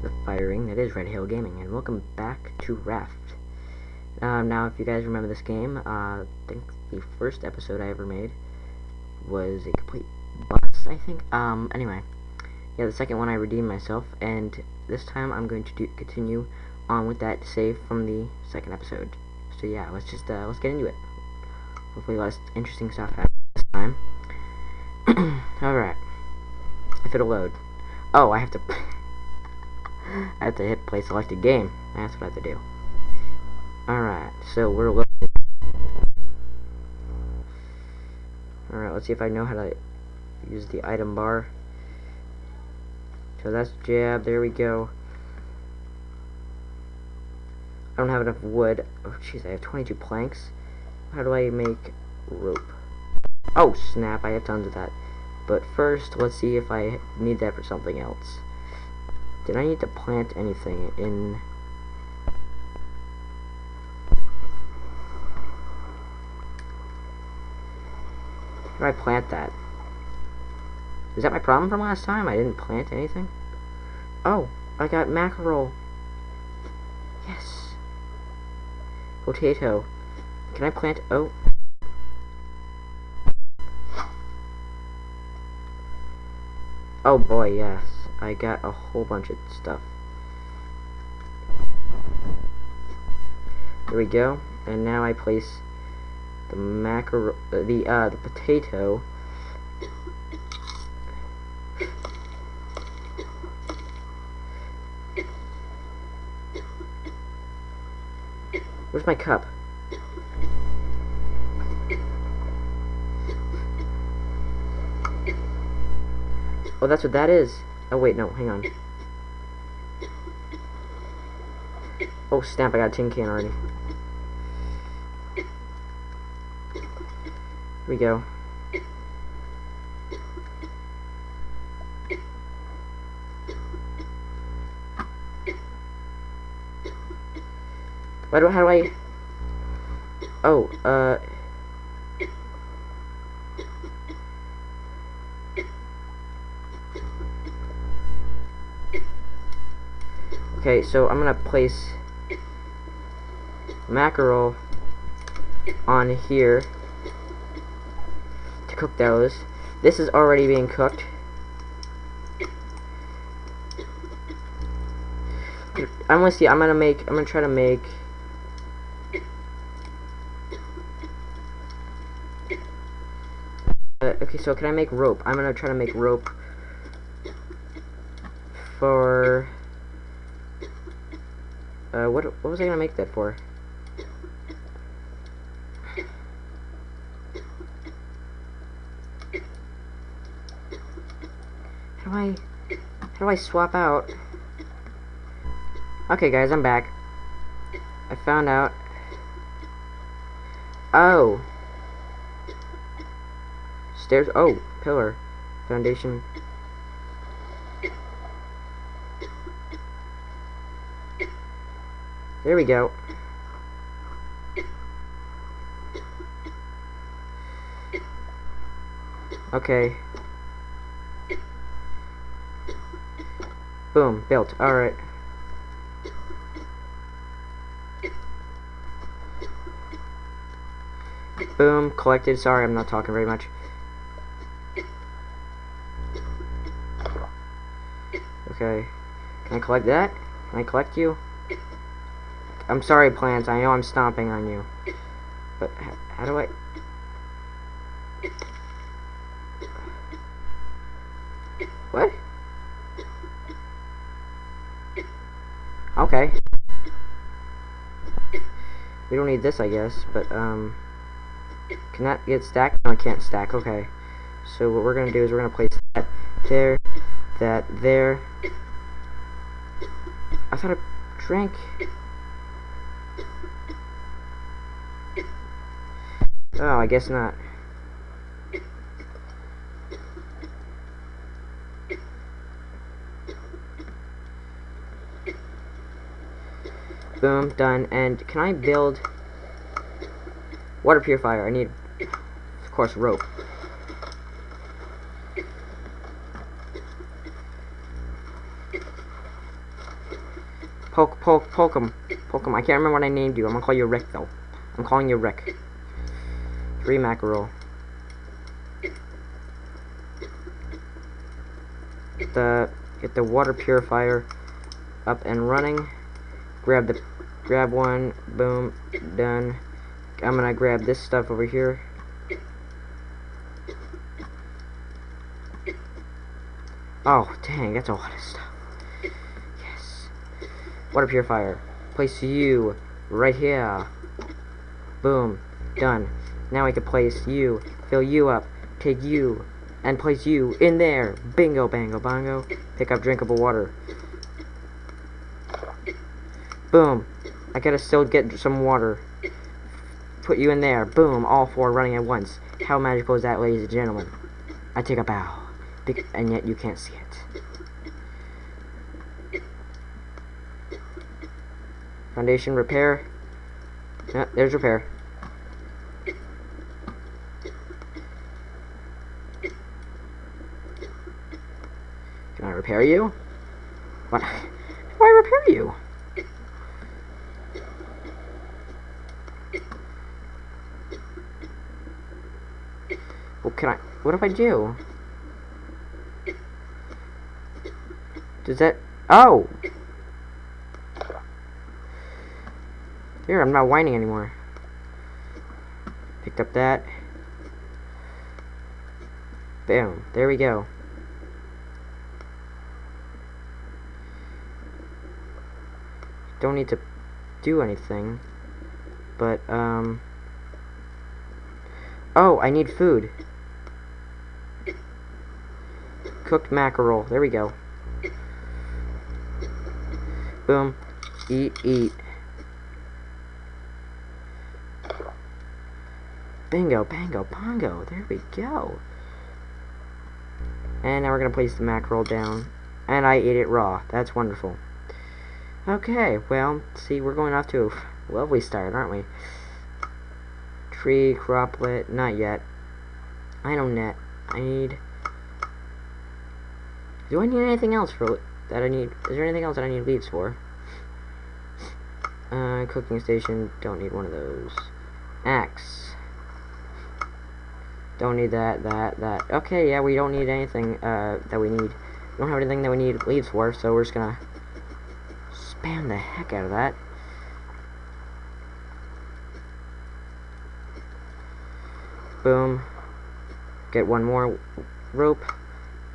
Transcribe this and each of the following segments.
to the firing that is Red Hill Gaming, and welcome back to Raft. Um, now, if you guys remember this game, uh, I think the first episode I ever made was a complete bust, I think. Um, anyway, yeah, the second one I redeemed myself, and this time I'm going to do, continue on with that save from the second episode. So yeah, let's just, uh, let's get into it. Hopefully less interesting stuff happens this time. Alright. If it'll load. Oh, I have to... I have to hit play selected game. That's what I have to do. Alright, so we're loading. Alright, let's see if I know how to use the item bar. So that's jab, there we go. I don't have enough wood. Oh jeez, I have 22 planks. How do I make rope? Oh snap, I have tons of that. But first, let's see if I need that for something else. Did I need to plant anything in... Do I plant that? Is that my problem from last time? I didn't plant anything? Oh, I got mackerel. Yes. Potato. Can I plant... Oh. Oh boy, yes. I got a whole bunch of stuff. There we go. And now I place the mackerel, uh, the uh, the potato. Where's my cup? Oh, that's what that is. Oh, wait, no, hang on. Oh, snap, I got a tin can already. Here we go. Why do, how do I... Oh, uh... Okay, so I'm gonna place mackerel on here to cook those. This is already being cooked. I'm gonna see. I'm gonna make. I'm gonna try to make. Uh, okay, so can I make rope? I'm gonna try to make rope for. Uh, what, what was I gonna make that for? How do I, how do I swap out? Okay guys, I'm back. I found out. Oh. Stairs, oh, pillar. Foundation. There we go. Okay. Boom, built. Alright. Boom, collected. Sorry, I'm not talking very much. Okay. Can I collect that? Can I collect you? I'm sorry, plants. I know I'm stomping on you. But how do I... What? Okay. We don't need this, I guess, but, um... Can that get stacked? No, it can't stack. Okay. So what we're going to do is we're going to place that there, that there. I thought I drank... Oh, I guess not. Boom, done. And can I build water purifier? I need, of course, rope. Poke, poke, poke him. Poke him. I can't remember what I named you. I'm gonna call you Rick, though. I'm calling you Rick. Three mackerel. Get the, get the water purifier up and running. Grab the, grab one. Boom. Done. I'm gonna grab this stuff over here. Oh, dang, that's a lot of stuff. Yes. Water purifier. Place you right here. Boom. Done. Now I can place you, fill you up, take you, and place you in there. Bingo, bango, bongo. Pick up drinkable water. Boom. I gotta still get some water. Put you in there. Boom. All four running at once. How magical is that, ladies and gentlemen? I take a bow. And yet you can't see it. Foundation repair. Yeah, there's repair. Repair you? What? I repair you? What can I... What if I do? Does that... Oh! Here, I'm not whining anymore. Picked up that. Boom. There we go. Don't need to do anything. But, um... Oh, I need food. Cooked mackerel. There we go. Boom. Eat, eat. Bingo, bango, bongo. There we go. And now we're going to place the mackerel down. And I ate it raw. That's wonderful. Okay, well, see, we're going off to a lovely start, aren't we? Tree, croplet, not yet. I don't net. I need... Do I need anything else for that I need? Is there anything else that I need leaves for? Uh, cooking station, don't need one of those. Axe. Don't need that, that, that. Okay, yeah, we don't need anything, uh, that we need. We don't have anything that we need leaves for, so we're just gonna spam the heck out of that. Boom. Get one more rope.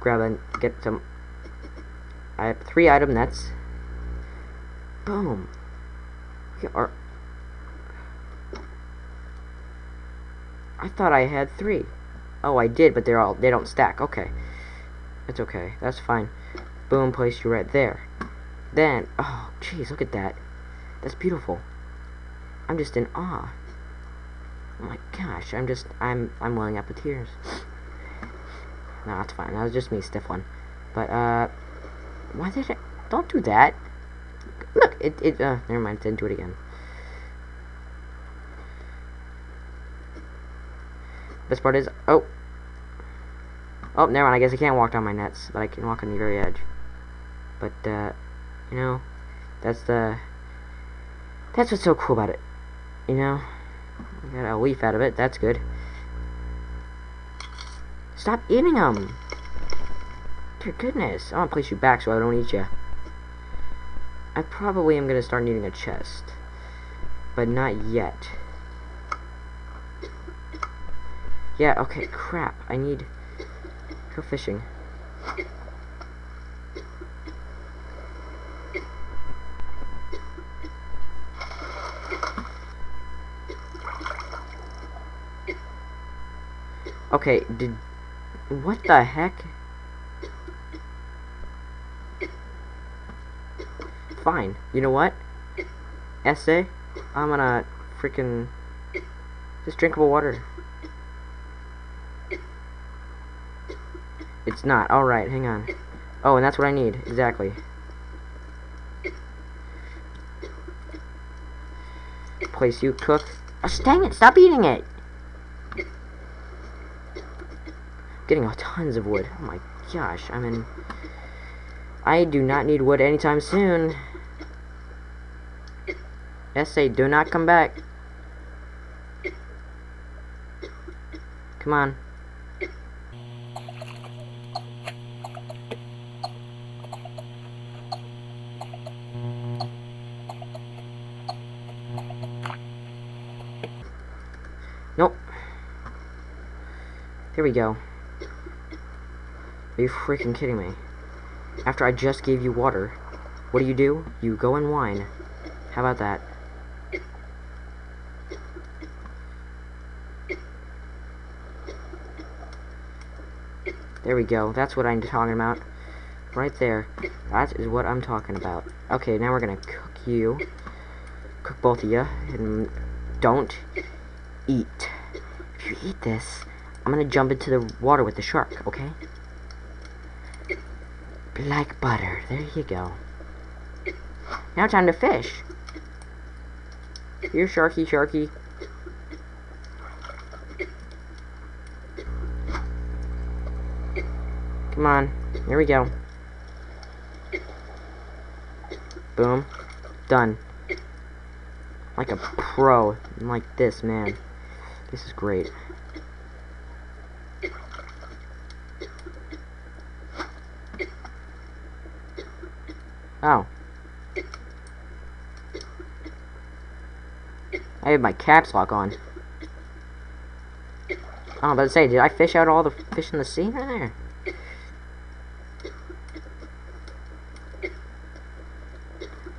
Grab and get some. I have three item nets. Boom. Are I thought I had three. Oh, I did, but they're all they don't stack. Okay, That's okay. That's fine. Boom, place you right there. Then, oh, jeez, look at that. That's beautiful. I'm just in awe. Oh my gosh, I'm just, I'm, I'm welling up with tears. no, that's fine. That was just me, stiff one. But, uh, why did I, don't do that. Look, it, it, uh, never mind, didn't do it again. Best part is, oh. Oh, never mind, I guess I can't walk down my nets, but I can walk on the very edge. But, uh, you know, that's the, that's what's so cool about it. You know, got a leaf out of it, that's good. Stop eating them! Dear goodness, I want to place you back so I don't eat you. I probably am going to start needing a chest. But not yet. Yeah, okay, crap. I need... Go fishing. Okay, did... What the heck? Fine. You know what? Essay? I'm gonna freaking... Just drinkable water. It's not. Alright, hang on. Oh, and that's what I need. Exactly. Place you cook. Oh, dang it! Stop eating it! Getting tons of wood. Oh my gosh, I'm in... I do not need wood anytime soon. Essay, do not come back. Come on. Nope. Here we go. Are you freaking kidding me? After I just gave you water, what do you do? You go and whine. How about that? There we go. That's what I'm talking about. Right there. That is what I'm talking about. Okay, now we're gonna cook you. Cook both of you. And don't eat. If you eat this, I'm gonna jump into the water with the shark, okay? Like butter. There you go. Now time to fish. Here, Sharky, Sharky. Come on. Here we go. Boom. Done. Like a pro. Like this, man. This is great. Oh. I have my caps lock on. Oh, to say, did I fish out all the fish in the sea right there?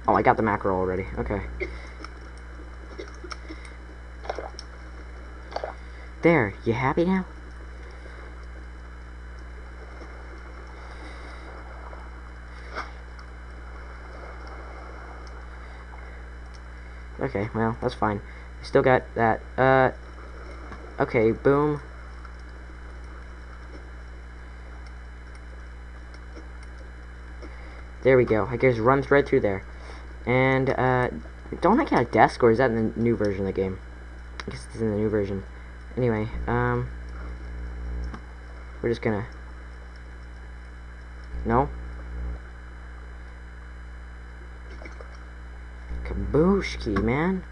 Oh, I got the mackerel already. Okay. There, you happy now? Okay, well, that's fine. Still got that. Uh, okay, boom. There we go. I guess runs right through there. And, uh, don't I get a desk, or is that in the new version of the game? I guess it's in the new version. Anyway, um, we're just gonna, no? Kabooshki, man.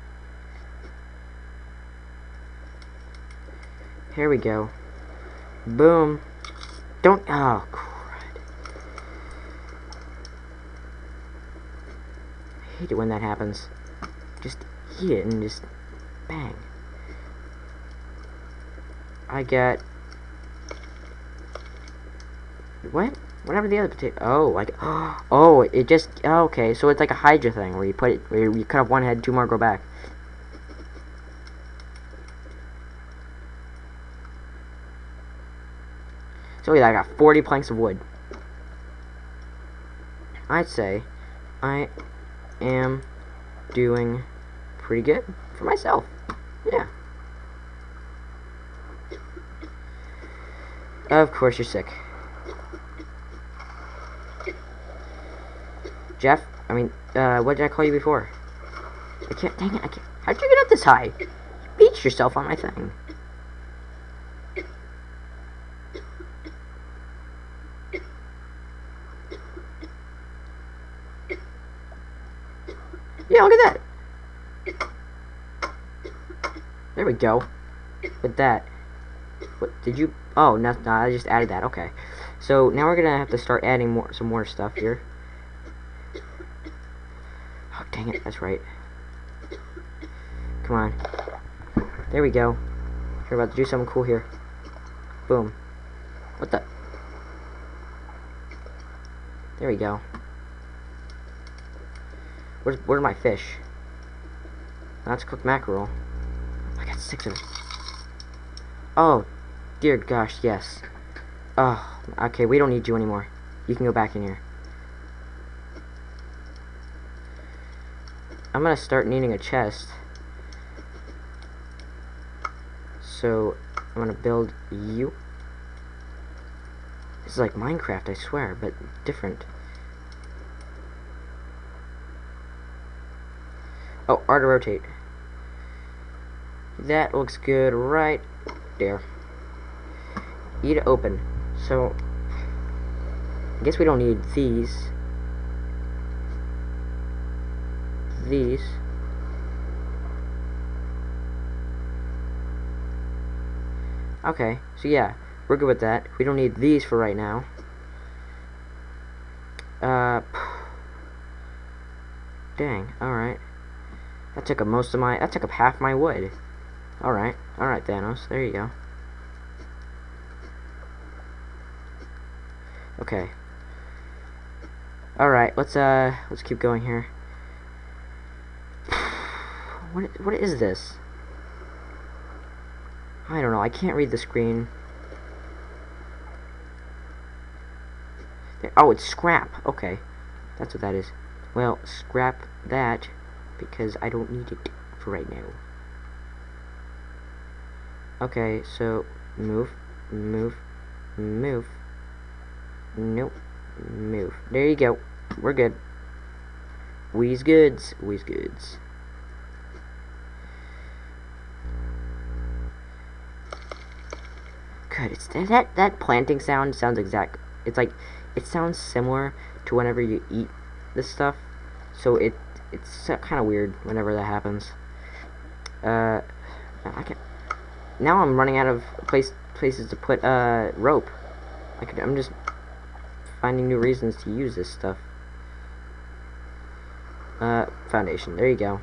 Here we go. Boom. Don't, oh, crud. I hate it when that happens. Just eat it and just bang. I get... What? Whatever the other potato. Oh, like oh, it just oh, okay. So it's like a Hydra thing where you put it where you cut off one head, two more go back. So yeah, I got 40 planks of wood. I'd say I am doing pretty good for myself. Yeah. Of course you're sick. Jeff, I mean, uh, what did I call you before? I can't, dang it, I can't, how'd you get up this high? You beached yourself on my thing. Yeah, look at that. There we go. With that. What, did you, oh, no, no, I just added that, okay. So, now we're gonna have to start adding more, some more stuff here. That's right. Come on. There we go. We're about to do something cool here. Boom. What the? There we go. Where's, where are my fish? That's cooked mackerel. I got six of them. Oh, dear gosh, yes. Oh, okay, we don't need you anymore. You can go back in here. I'm gonna start needing a chest. So, I'm gonna build you. This is like Minecraft, I swear, but different. Oh, R to rotate. That looks good right there. E to open. So, I guess we don't need these. this. Okay so yeah we're good with that. We don't need these for right now. Uh dang alright. That took up most of my that took up half my wood. Alright alright Thanos there you go. Okay. Alright let's uh let's keep going here. What, what is this? I don't know, I can't read the screen. Oh, it's scrap. Okay. That's what that is. Well, scrap that because I don't need it for right now. Okay, so move, move, move. Nope. Move. There you go. We're good. We's goods. We's goods. Good. It's that that planting sound sounds exact. It's like it sounds similar to whenever you eat this stuff. So it it's kind of weird whenever that happens. Uh, I can Now I'm running out of place places to put uh rope. I could. I'm just finding new reasons to use this stuff. Uh, foundation. There you go.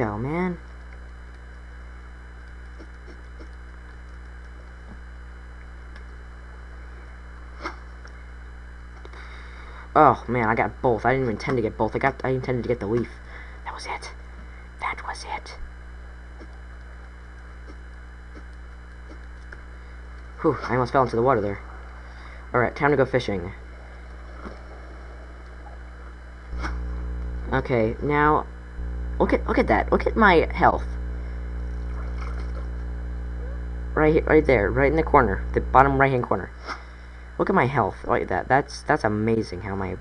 Bingo, man. Oh man, I got both. I didn't even intend to get both. I got I intended to get the leaf. That was it. That was it. Whew, I almost fell into the water there. Alright, time to go fishing. Okay, now look at look at that. Look at my health. Right right there, right in the corner, the bottom right hand corner. Look at my health like that. That's that's amazing how my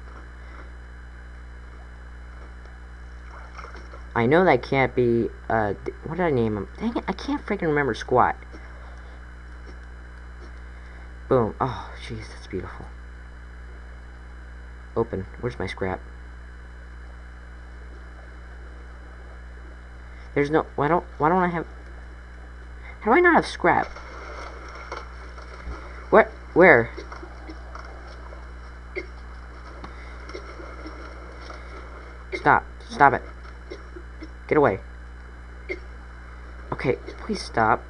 I know that can't be, uh, what did I name him? Dang it, I can't freaking remember squat. Boom. Oh, jeez, that's beautiful. Open. Where's my scrap? There's no, why don't, why don't I have, how do I not have scrap? What, where? Stop, stop it. Get away. Okay, please stop.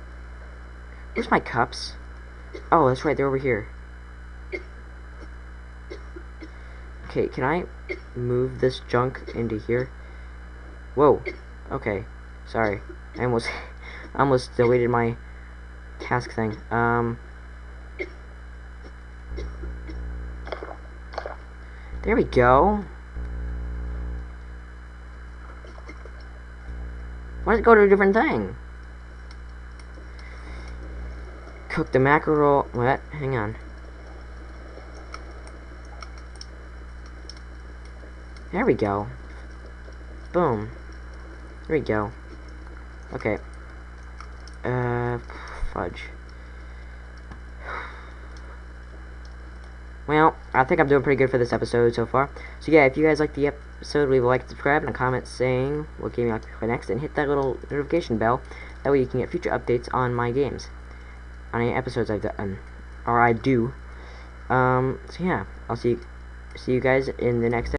Where's my cups? Oh, that's right, they're over here. Okay, can I move this junk into here? Whoa. Okay. Sorry. I almost I almost deleted my task thing. Um There we go. Why does it go to a different thing? Cook the mackerel. What? Hang on. There we go. Boom. There we go. Okay. Uh, fudge. Well, I think I'm doing pretty good for this episode so far. So yeah, if you guys like the episode, leave a like, subscribe, and a comment saying what game you like play next, and hit that little notification bell. That way you can get future updates on my games, on any episodes I've done, or I do. Um, so yeah, I'll see see you guys in the next.